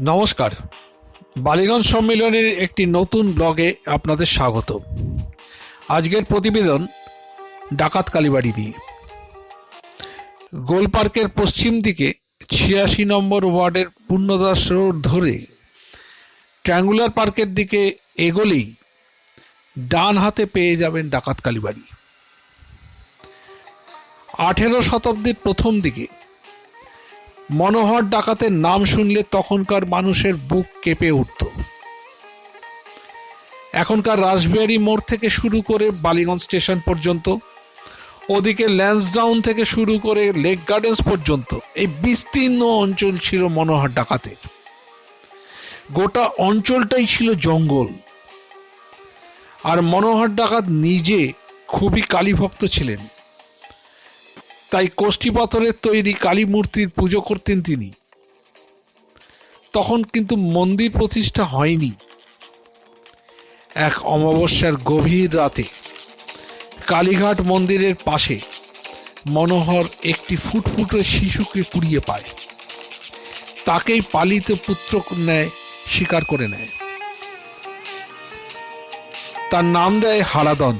নমস্কার। বালিগঞ্জ সম্মেলনের একটি নতুন ব্লগে আপনাদের স্বাগত। আজকের প্রতিবেদন ডাকাত কালীবাড়ি নিয়ে। গোল পার্কের পশ্চিম দিকে ছিয়াশি নম্বর ওয়ার্ডের পূর্ণদাস রোড ধরে ট্রাঙ্গুলার পার্কের দিকে এগোলেই ডান হাতে পেয়ে যাবেন ডাকাত কালীবাড়ি। আঠেরো শতাব্দীর প্রথম দিকে মনোহর ডাকাতের নাম শুনলে তখনকার মানুষের বুক কেঁপে উঠত। এখনকার রাসবিহারী মোড় থেকে শুরু করে বালিগঞ্জ স্টেশন পর্যন্ত, ওদিকে ল্যান্সডাউন থেকে শুরু করে লেক গার্ডেন্স পর্যন্ত এই বিস্তীর্ণ অঞ্চল ছিল মনোহর ডাকাতের। গোটা অঞ্চলটাই ছিল জঙ্গল। আর মনোহর ডাকাত নিজে খুবই কালীভক্ত ছিলেন। তাই কোষ্ঠী পাথরের তৈরি কালী মূর্তির পুজো করতেন তিনি। তখন কিন্তু মন্দির প্রতিষ্ঠা হয়নি। এক অমাবস্যার গভীর রাতে কালীঘাট মন্দিরের পাশে মনোহর একটি ফুটফুটে শিশুকে কুড়িয়ে পায়। তাকেই পালিত পুত্র ন্যায় স্বীকার করে নেয়। তার নাম দেয় হারাদন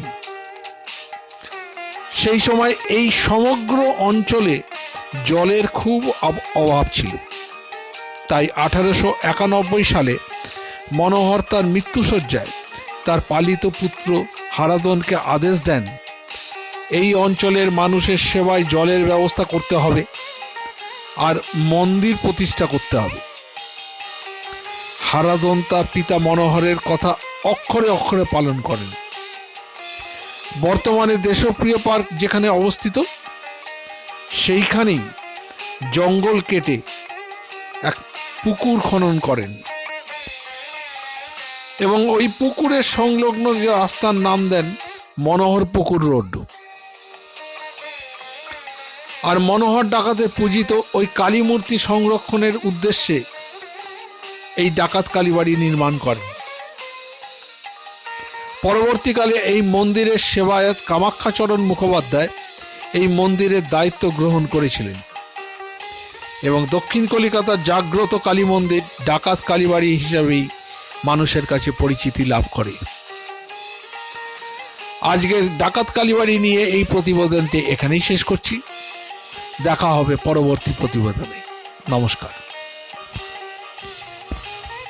সেই সময় এই সমগ্র অঞ্চলে জলের খুব অভাব ছিল। তাই আঠারোশো একানব্বই সালে মনোহর তার মৃত্যুসজ্জায় তার পালিত পুত্র হারাদনকে আদেশ দেন, এই অঞ্চলের মানুষের সেবায় জলের ব্যবস্থা করতে হবে আর মন্দির প্রতিষ্ঠা করতে হবে। হারাদন তার পিতা মনোহরের কথা অক্ষরে অক্ষরে পালন করেন। বর্তমানে দেশপ্রিয় পার্ক যেখানে অবস্থিত, সেইখানেই জঙ্গল কেটে এক পুকুর খনন করেন। এবং ওই পুকুরের সংলগ্ন যে রাস্তার নাম দেন মনোহর পুকুর রোড। আর মনোহর ডাকাতে পূজিত ওই কালী মূর্তি সংরক্ষণের উদ্দেশ্যে এই ডাকাত কালীবাড়ি নির্মাণ করেন। পরবর্তীকালে এই মন্দিরের সেবায়ত কামাখ্যাচরণ মুখোপাধ্যায় এই মন্দিরের দায়িত্ব গ্রহণ করেছিলেন। এবং দক্ষিণ কলিকাতার জাগ্রত কালী মন্দির ডাকাত কালীবাড়ি হিসাবেই মানুষের কাছে পরিচিতি লাভ করে। আজকের ডাকাত কালীবাড়ি নিয়ে এই প্রতিবেদনটি এখানেই শেষ করছি। দেখা হবে পরবর্তী প্রতিবেদনে। নমস্কার।